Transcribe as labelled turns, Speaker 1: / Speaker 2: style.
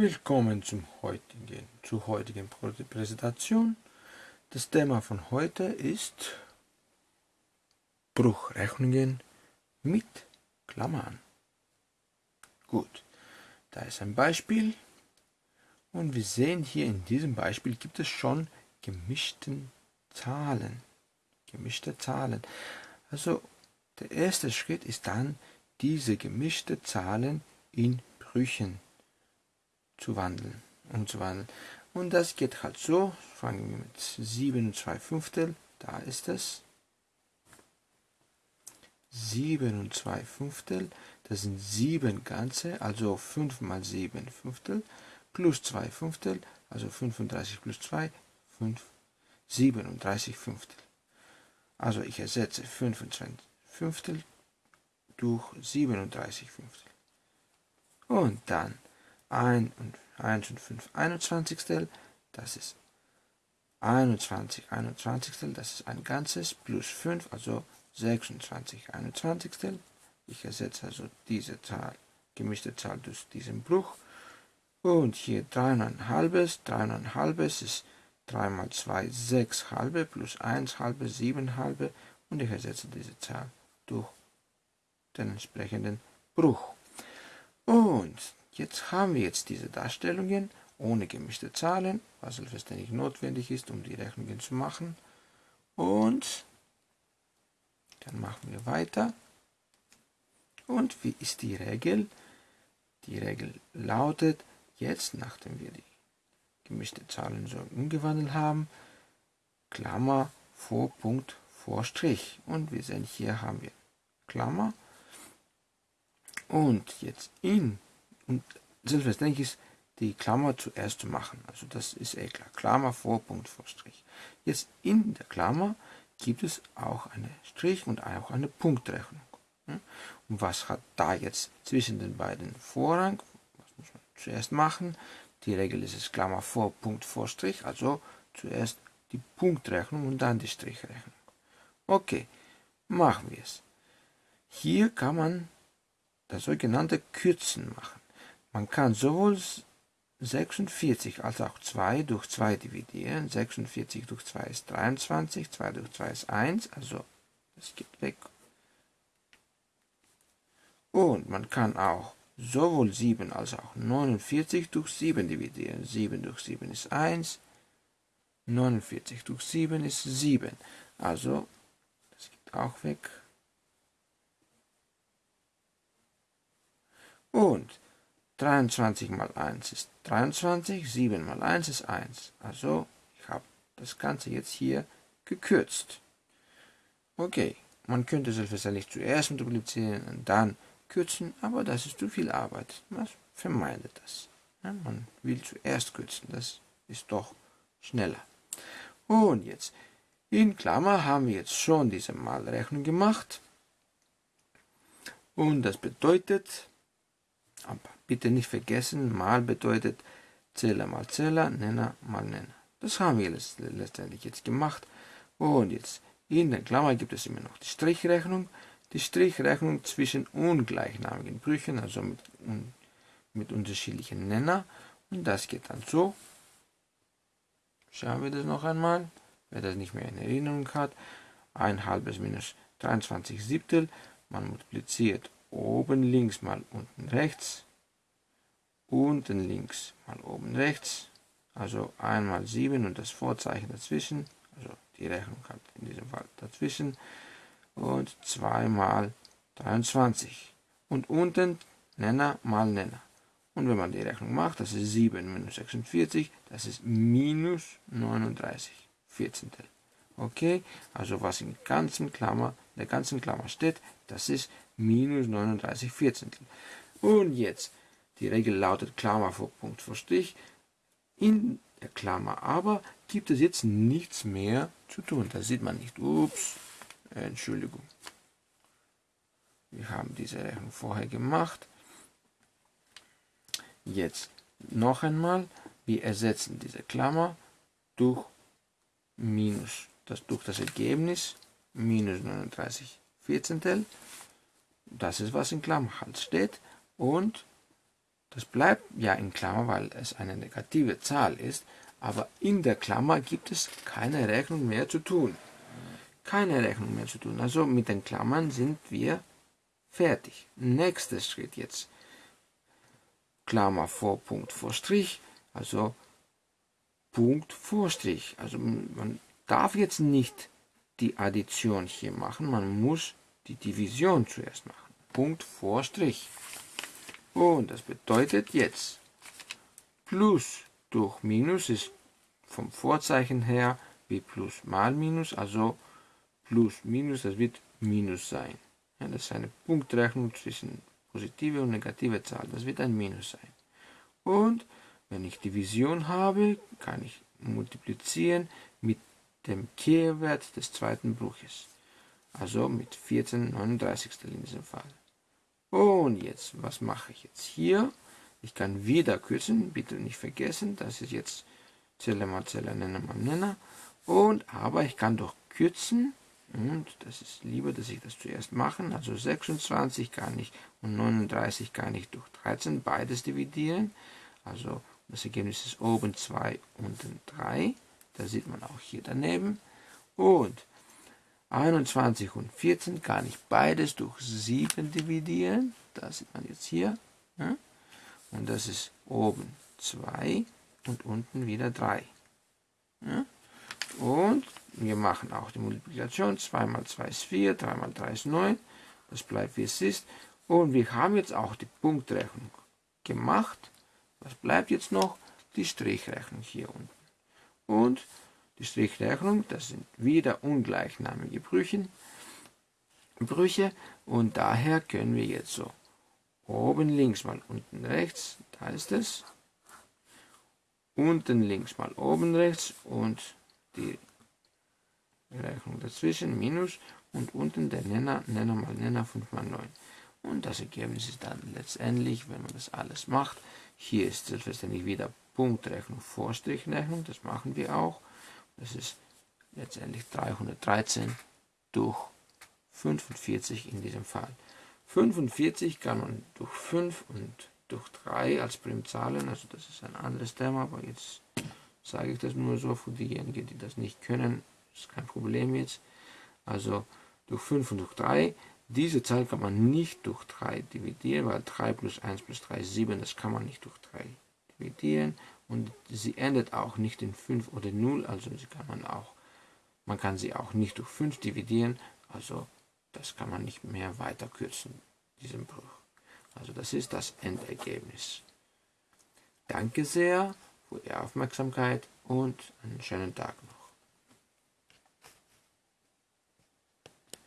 Speaker 1: Willkommen zum heutigen, zur heutigen Präsentation. Das Thema von heute ist Bruchrechnungen mit Klammern. Gut, da ist ein Beispiel und wir sehen hier in diesem Beispiel gibt es schon gemischten Zahlen. Gemischte Zahlen. Also der erste Schritt ist dann, diese gemischte Zahlen in Brüchen zu wandeln, umzuwandeln. Und das geht halt so, fangen wir mit 7 und 2 Fünftel, da ist es. 7 und 2 Fünftel, das sind 7 ganze, also 5 mal 7 Fünftel, plus 2 Fünftel, also 35 plus 2, 5, 37 Fünftel. Also ich ersetze 25 Fünftel durch 37 Fünftel. Und dann 1 und 1 und 5 21. Das ist 21 21. Das ist ein ganzes plus 5, also 26 21. Ich ersetze also diese Zahl, gemischte Zahl durch diesen Bruch. Und hier 3,5, 3,5 ist 3 mal 2, 6 halbe plus 1 halbe, 7 halbe. Und ich ersetze diese Zahl durch den entsprechenden Bruch. Und Jetzt haben wir jetzt diese Darstellungen ohne gemischte Zahlen, was selbstverständlich notwendig ist, um die Rechnungen zu machen. Und dann machen wir weiter. Und wie ist die Regel? Die Regel lautet, jetzt, nachdem wir die gemischte Zahlen so umgewandelt haben, Klammer vor Punkt vor Strich. Und wir sehen, hier haben wir Klammer. Und jetzt in und selbstverständlich ist die Klammer zuerst zu machen. Also das ist eh klar. Klammer vor Punkt vor Strich. Jetzt in der Klammer gibt es auch eine Strich und auch eine Punktrechnung. Und was hat da jetzt zwischen den beiden Vorrang? Was muss man zuerst machen? Die Regel ist es Klammer vor Punkt vor Strich, also zuerst die Punktrechnung und dann die Strichrechnung. Okay, machen wir es. Hier kann man das sogenannte Kürzen machen. Man kann sowohl 46 als auch 2 durch 2 dividieren. 46 durch 2 ist 23, 2 durch 2 ist 1, also es geht weg. Und man kann auch sowohl 7 als auch 49 durch 7 dividieren. 7 durch 7 ist 1, 49 durch 7 ist 7. Also, das geht auch weg. Und 23 mal 1 ist 23, 7 mal 1 ist 1. Also ich habe das Ganze jetzt hier gekürzt. Okay, man könnte selbstverständlich zuerst multiplizieren und dann kürzen, aber das ist zu viel Arbeit. Man vermeidet das. Ja, man will zuerst kürzen, das ist doch schneller. Und jetzt, in Klammer haben wir jetzt schon diese Malrechnung gemacht. Und das bedeutet, aber bitte nicht vergessen, mal bedeutet Zähler mal Zähler, Nenner mal Nenner. Das haben wir letztendlich jetzt gemacht. Und jetzt in der Klammer gibt es immer noch die Strichrechnung. Die Strichrechnung zwischen ungleichnamigen Brüchen, also mit, mit unterschiedlichen Nenner. Und das geht dann so. Schauen wir das noch einmal. Wer das nicht mehr in Erinnerung hat. Ein halbes minus 23 Siebtel. Man multipliziert oben links mal unten rechts, unten links mal oben rechts, also einmal 7 und das Vorzeichen dazwischen, also die Rechnung hat in diesem Fall dazwischen, und 2 mal 23 und unten Nenner mal Nenner. Und wenn man die Rechnung macht, das ist 7 minus 46, das ist minus 39 Vierzehntel. Okay, also was in ganzen Klammer, der ganzen Klammer steht, das ist minus 39 Vierzehntel. Und jetzt, die Regel lautet Klammer vor Punkt vor Strich. In der Klammer aber gibt es jetzt nichts mehr zu tun. Da sieht man nicht. Ups, Entschuldigung. Wir haben diese Rechnung vorher gemacht. Jetzt noch einmal, wir ersetzen diese Klammer durch minus, das durch das Ergebnis minus 39 Vierzehntel das ist, was in Klammern steht. Und Das bleibt ja in Klammer, weil es eine negative Zahl ist, aber in der Klammer gibt es keine Rechnung mehr zu tun. Keine Rechnung mehr zu tun. Also mit den Klammern sind wir fertig. Nächster Schritt jetzt. Klammer vor Punkt vor Strich, also Punkt vor Strich. Also man darf jetzt nicht die Addition hier machen, man muss die Division zuerst machen. Punkt vor Strich. Und das bedeutet jetzt, Plus durch Minus ist vom Vorzeichen her wie Plus mal Minus, also Plus Minus, das wird Minus sein. Ja, das ist eine Punktrechnung zwischen positive und negative Zahl, das wird ein Minus sein. Und wenn ich Division habe, kann ich multiplizieren mit dem Kehrwert des zweiten Bruches. Also mit 14 39 in diesem Fall. Und jetzt, was mache ich jetzt hier? Ich kann wieder kürzen, bitte nicht vergessen, das ist jetzt Zelle mal Zelle, Nenner mal Nenner. Und, aber ich kann doch kürzen, und das ist lieber, dass ich das zuerst mache, also 26 kann ich und 39 kann ich durch 13 beides dividieren. Also das Ergebnis ist oben 2, unten 3. Das sieht man auch hier daneben. Und 21 und 14 kann ich beides durch 7 dividieren. Das sieht man jetzt hier. Und das ist oben 2 und unten wieder 3. Und wir machen auch die Multiplikation. 2 mal 2 ist 4, 3 mal 3 ist 9. Das bleibt wie es ist. Und wir haben jetzt auch die Punktrechnung gemacht. Was bleibt jetzt noch? Die Strichrechnung hier unten. Und die Strichrechnung, das sind wieder ungleichnamige Brüche, Brüche und daher können wir jetzt so oben links mal unten rechts, da ist es, unten links mal oben rechts und die Rechnung dazwischen minus und unten der Nenner, Nenner mal Nenner 5 mal 9. Und das Ergebnis ist dann letztendlich, wenn man das alles macht, hier ist selbstverständlich wieder Punktrechnung, Vorstrichrechnung, das machen wir auch. Das ist letztendlich 313 durch 45 in diesem Fall. 45 kann man durch 5 und durch 3 als Primzahlen, also das ist ein anderes Thema, aber jetzt sage ich das nur so für diejenigen, die das nicht können, ist kein Problem jetzt. Also durch 5 und durch 3 diese Zahl kann man nicht durch 3 dividieren, weil 3 plus 1 plus 3 ist 7, das kann man nicht durch 3 dividieren. Und sie endet auch nicht in 5 oder 0, also kann man auch, man kann sie auch nicht durch 5 dividieren, also das kann man nicht mehr weiter kürzen, diesen Bruch. Also das ist das Endergebnis. Danke sehr für Ihre Aufmerksamkeit und einen schönen Tag noch.